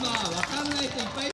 分かー